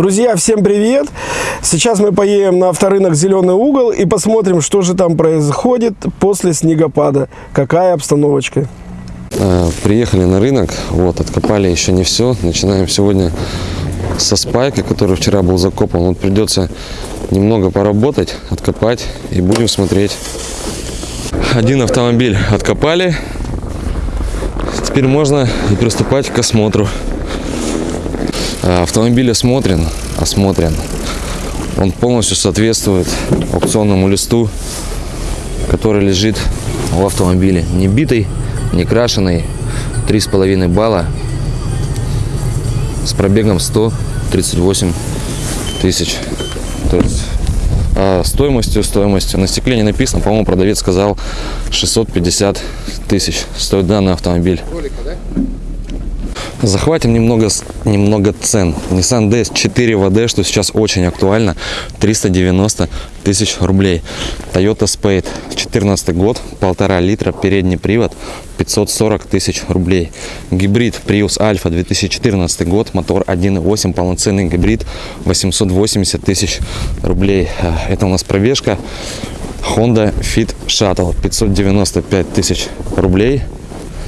Друзья, всем привет! Сейчас мы поедем на авторынок «Зеленый угол» и посмотрим, что же там происходит после снегопада. Какая обстановочка. Э, Приехали на рынок, вот, откопали еще не все. Начинаем сегодня со спайка, который вчера был закопан. Вот придется немного поработать, откопать и будем смотреть. Один автомобиль откопали. Теперь можно и приступать к осмотру. Э, Автомобиль осмотрен, осмотрен. Он полностью соответствует аукционному листу, который лежит в автомобиле. Не битый, не крашеный. 3,5 балла с пробегом 138 тысяч. То есть а, стоимостью, стоимостью. На стекле не написано, по-моему, продавец сказал 650 тысяч стоит данный автомобиль. Захватим немного, немного цен. Nissan DS 4 VD, что сейчас очень актуально, 390 тысяч рублей. Toyota Spade, 14 год, полтора литра, передний привод, 540 тысяч рублей. Гибрид Prius Alpha, 2014 год, мотор 1.8, полноценный гибрид, 880 тысяч рублей. А, Это у нас пробежка. Honda Fit Shuttle, 595 тысяч рублей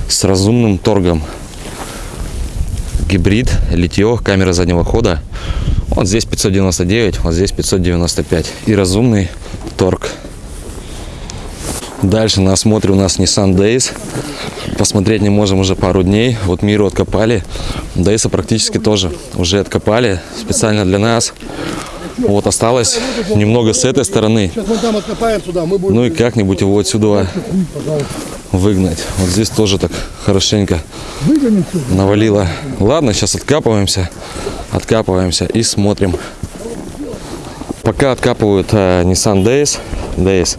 с разумным торгом гибрид, литье, камера заднего хода. Вот здесь 599, вот здесь 595. И разумный торг. Дальше на осмотре у нас Nissan Days. Посмотреть не можем уже пару дней. Вот Миру откопали. Days практически тоже уже откопали. Специально для нас. Вот осталось немного с этой стороны. Ну и как-нибудь его отсюда выгнать. Вот здесь тоже так хорошенько навалило. Ладно, сейчас откапываемся, откапываемся и смотрим. Пока откапывают э, Nissan Days, Days,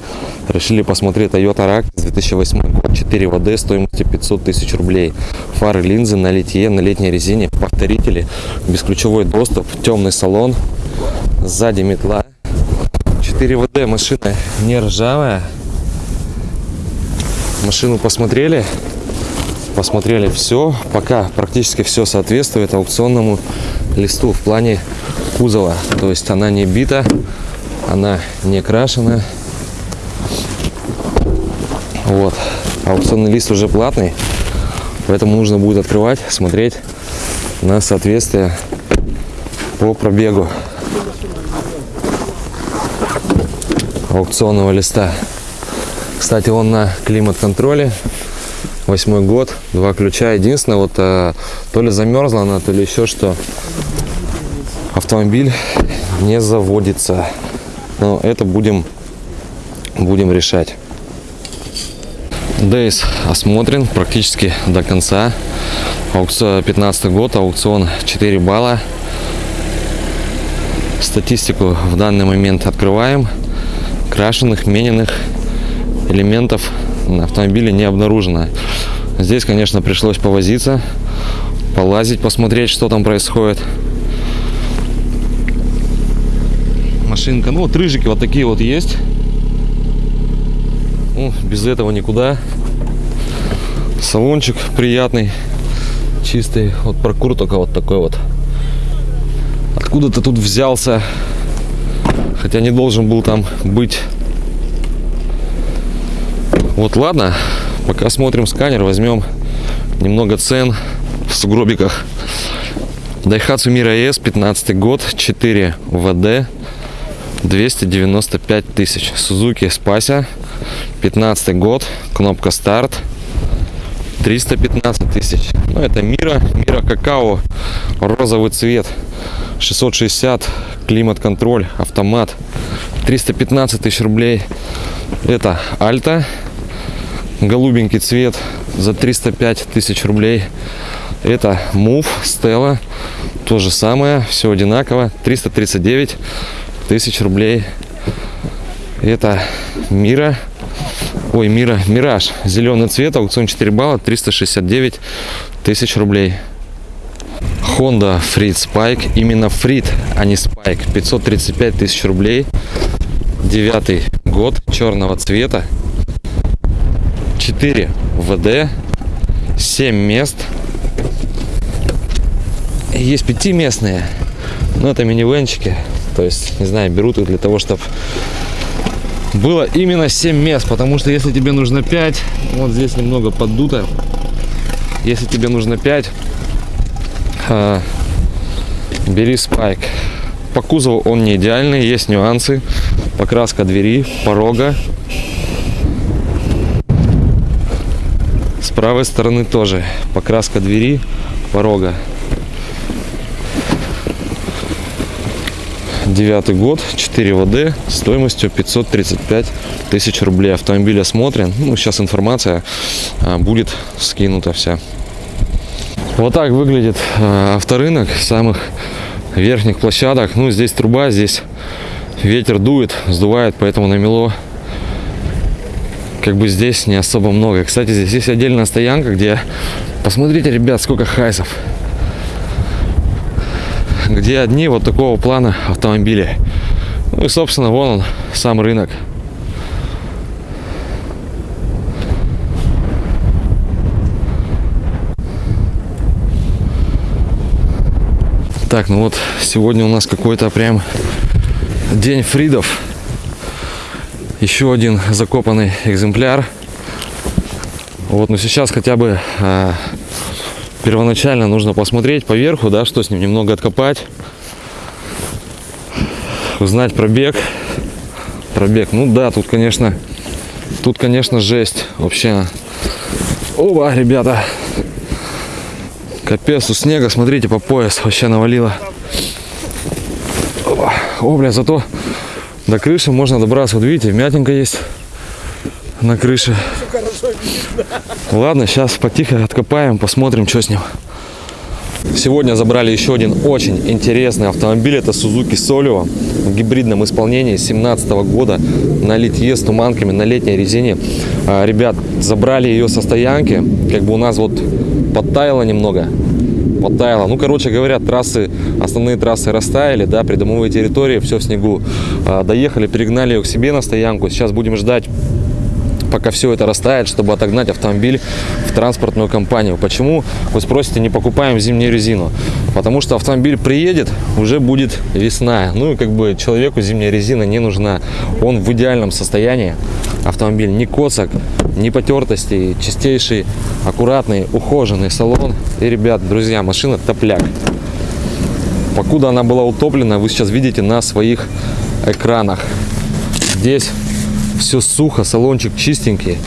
решили посмотреть Toyota Rack 2008 год, 4 ВД стоимостью 500 тысяч рублей. Фары, линзы на литье, на летней резине, повторители, бесключевой доступ, темный салон, сзади метла. 4 ВД, машина не ржавая. Машину посмотрели, посмотрели все, пока практически все соответствует аукционному листу в плане кузова. То есть она не бита, она не крашена. Вот. Аукционный лист уже платный, поэтому нужно будет открывать, смотреть на соответствие по пробегу аукционного листа. Кстати, он на климат-контроле. Восьмой год, два ключа. Единственное, вот э, то ли замерзла она, то ли еще что. Автомобиль не заводится. Но это будем, будем решать. Дейс осмотрен практически до конца. Аукцион 15 год, аукцион 4 балла. Статистику в данный момент открываем. Крашеных, мененных элементов на автомобиле не обнаружено. Здесь, конечно, пришлось повозиться, полазить, посмотреть, что там происходит. Машинка, ну вот рыжики вот такие вот есть. Ну, без этого никуда. Салончик приятный, чистый. Вот прокур только вот такой вот. Откуда ты тут взялся? Хотя не должен был там быть. Вот ладно, пока смотрим сканер, возьмем немного цен в сугробиках. Daihatsu Mira S, 15 год, 4 ВД, 295 тысяч. Suzuki Spacia, 15 год, кнопка старт, 315 тысяч. Ну, это Мира, Мира Какао, розовый цвет, 660, климат-контроль, автомат, 315 тысяч рублей. Это Альта, голубенький цвет за 305 тысяч рублей. Это Move, Stella, то же самое, все одинаково, 339 тысяч рублей. Это Мира, ой, Мира, Мираж, зеленый цвет, аукцион 4 балла, 369 тысяч рублей. Honda Freed Spike, именно Freed, а не Spike, 535 тысяч рублей. Девятый год, черного цвета, 4 ВД, 7 мест. Есть пятиместные, Ну, это минивенчики. То есть, не знаю, берут их для того, чтобы было именно 7 мест. Потому что если тебе нужно 5, вот здесь немного поддуто. Если тебе нужно 5, а, бери спайк. По кузову он не идеальный, есть нюансы. Покраска двери, порога. Правой стороны тоже покраска двери, порога. Девятый год, 4 ВД, стоимостью 535 тысяч рублей. Автомобиль осмотрен. Ну, сейчас информация а, будет скинута вся. Вот так выглядит а, авторынок самых верхних площадок. Ну, здесь труба, здесь ветер дует, сдувает, поэтому намело как бы здесь не особо много. Кстати, здесь есть отдельная стоянка, где, посмотрите, ребят, сколько хайсов. Где одни вот такого плана автомобили. Ну и, собственно, вон он, сам рынок. Так, ну вот сегодня у нас какой-то прям день фридов. Еще один закопанный экземпляр. Вот, но сейчас хотя бы а, первоначально нужно посмотреть по верху, да, что с ним, немного откопать. Узнать пробег. Пробег, ну да, тут, конечно, тут, конечно, жесть вообще. Оба, ребята, Капец, у снега, смотрите, по пояс вообще навалило. О, бля, зато до крыши можно добраться. Вот видите, мятинка есть на крыше. Ладно, сейчас потихо откопаем, посмотрим, что с ним. Сегодня забрали еще один очень интересный автомобиль. Это Suzuki Solio в гибридном исполнении 2017 года на литье с туманками на летней резине. А, ребят, забрали ее со стоянки. Как бы у нас вот подтаяло немного. Подтаяло. Ну, короче говоря, трассы, основные трассы растаяли, да, придомовые территории, все в снегу. А, доехали, перегнали ее к себе на стоянку. Сейчас будем ждать пока все это растает, чтобы отогнать автомобиль в транспортную компанию. Почему, вы спросите, не покупаем зимнюю резину? Потому что автомобиль приедет, уже будет весна. Ну и как бы человеку зимняя резина не нужна. Он в идеальном состоянии. Автомобиль не косок, не потертости, чистейший, аккуратный, ухоженный салон. И, ребят, друзья, машина топляк. Покуда она была утоплена, вы сейчас видите на своих экранах. Здесь все сухо, салончик чистенький,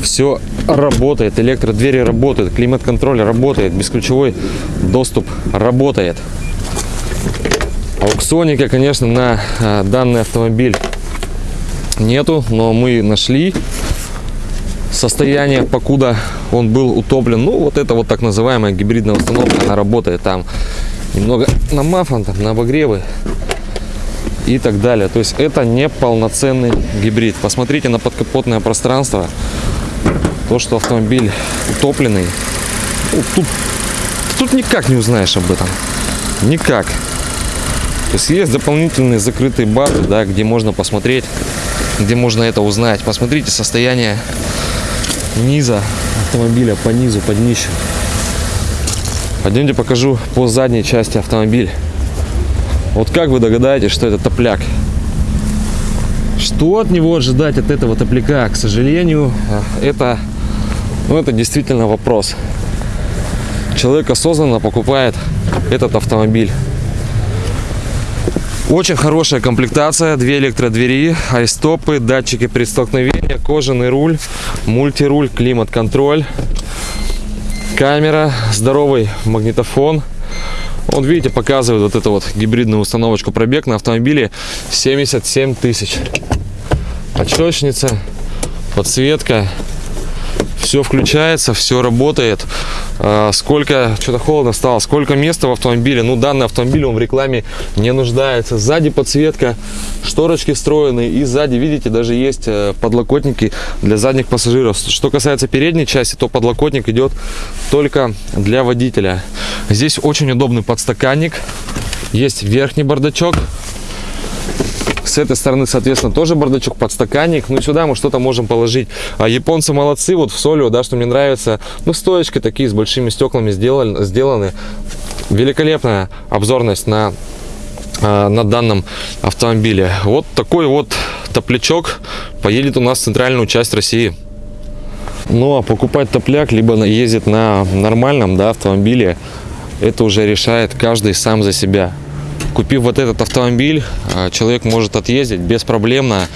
все работает, электродвери работают, климат-контроль работает, бесключевой доступ работает. Аукционника, конечно, на а, данный автомобиль нету, но мы нашли состояние, покуда он был утоплен. Ну, вот это вот так называемая гибридная установка, она работает там немного на мафон, там, на обогревы и так далее. То есть это не полноценный гибрид. Посмотрите на подкапотное пространство. То, что автомобиль утопленный. Ну, тут, тут никак не узнаешь об этом. Никак. То есть есть дополнительные закрытые баты, да, где можно посмотреть, где можно это узнать. Посмотрите состояние низа автомобиля по низу, под днищем. Пойдемте покажу по задней части автомобиля. Вот как вы догадаетесь, что это топляк? Что от него ожидать, от этого топляка? К сожалению, это, ну, это действительно вопрос. Человек осознанно покупает этот автомобиль. Очень хорошая комплектация, две электродвери, айстопы, датчики предстолкновения, кожаный руль, мультируль, климат-контроль, камера, здоровый магнитофон – вот видите, показывает вот эту вот гибридную установочку пробег на автомобиле 77 тысяч. Очечница, подсветка, все включается, все работает. А, сколько, что-то холодно стало, сколько места в автомобиле. Ну, данный автомобиль, он в рекламе не нуждается. Сзади подсветка, шторочки встроены. И сзади, видите, даже есть э, подлокотники для задних пассажиров. Что касается передней части, то подлокотник идет только для водителя. Здесь очень удобный подстаканник. Есть верхний бардачок с этой стороны, соответственно, тоже бардачок, подстаканник. Ну, сюда мы что-то можем положить. А японцы молодцы, вот в Солио, да, что мне нравится. Ну, стоечки такие с большими стеклами сделаны. сделаны. Великолепная обзорность на а, на данном автомобиле. Вот такой вот топлячок поедет у нас в центральную часть России. Ну а покупать топляк, либо ездить на нормальном да, автомобиле, это уже решает каждый сам за себя. Купив вот этот автомобиль, а, человек может отъездить беспроблемно,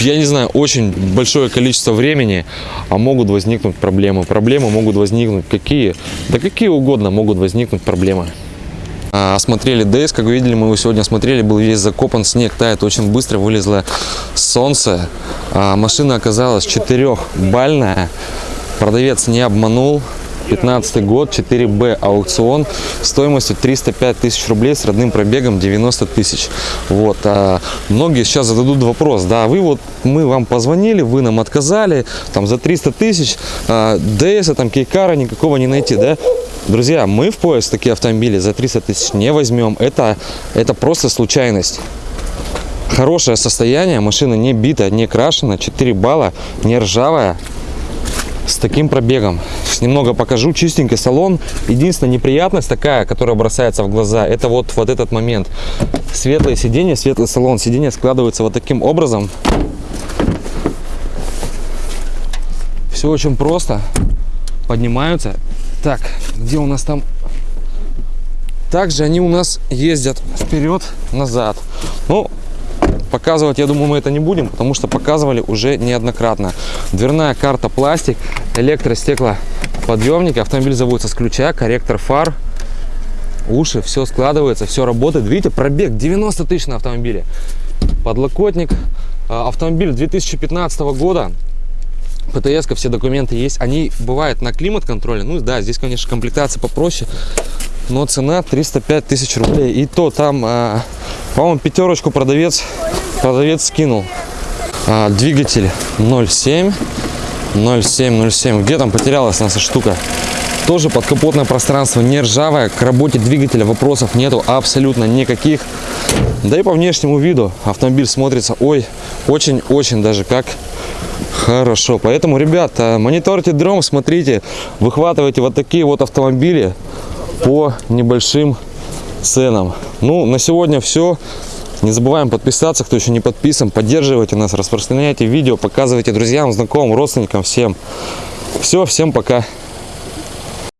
я не знаю, очень большое количество времени, а могут возникнуть проблемы. Проблемы могут возникнуть какие? Да какие угодно могут возникнуть проблемы. А, Осмотрели ДС, как вы видели, мы его сегодня смотрели, был весь закопан, снег тает очень быстро, вылезло солнце. А, Машина оказалась четырехбальная, продавец не обманул. 15 год, 4Б аукцион, стоимостью 305 тысяч рублей с родным пробегом 90 тысяч. Вот, а многие сейчас зададут вопрос, да, вы вот, мы вам позвонили, вы нам отказали, там за 300 тысяч, а, ДС, там кейкара никакого не найти, да? Друзья, мы в поиск такие автомобили за 300 тысяч не возьмем, это, это просто случайность. Хорошее состояние, машина не битая, не крашена, 4 балла, не ржавая, с таким пробегом. Немного покажу. Чистенький салон. Единственная неприятность такая, которая бросается в глаза, это вот, вот этот момент. Светлое сиденье, светлый салон. Сиденье складывается вот таким образом. Все очень просто. Поднимаются. Так, где у нас там? Также они у нас ездят вперед-назад. Ну, Показывать, я думаю, мы это не будем, потому что показывали уже неоднократно. Дверная карта пластик, электростеклоподъемник, автомобиль заводится с ключа, корректор фар, уши, все складывается, все работает. Видите, пробег 90 тысяч на автомобиле. Подлокотник, А, автомобиль 2015 года, птс все документы есть. Они бывают на климат-контроле. Ну да, здесь, конечно, комплектация попроще. Но цена 305 тысяч рублей. И то там, а, по-моему, пятерочку продавец, продавец скинул. А, двигатель 0,7. 0,7, 0,7. Где там потерялась наша штука? Тоже подкапотное пространство, не ржавое. К работе двигателя вопросов нету абсолютно никаких. Да и по внешнему виду автомобиль смотрится, ой, очень-очень даже как хорошо. Поэтому, ребята, мониторьте дром, смотрите, выхватывайте вот такие вот автомобили по небольшим ценам. Ну, на сегодня все. Не забываем подписаться, кто еще не подписан. Поддерживайте нас, распространяйте видео, показывайте друзьям, знакомым, родственникам, всем. Все, всем пока.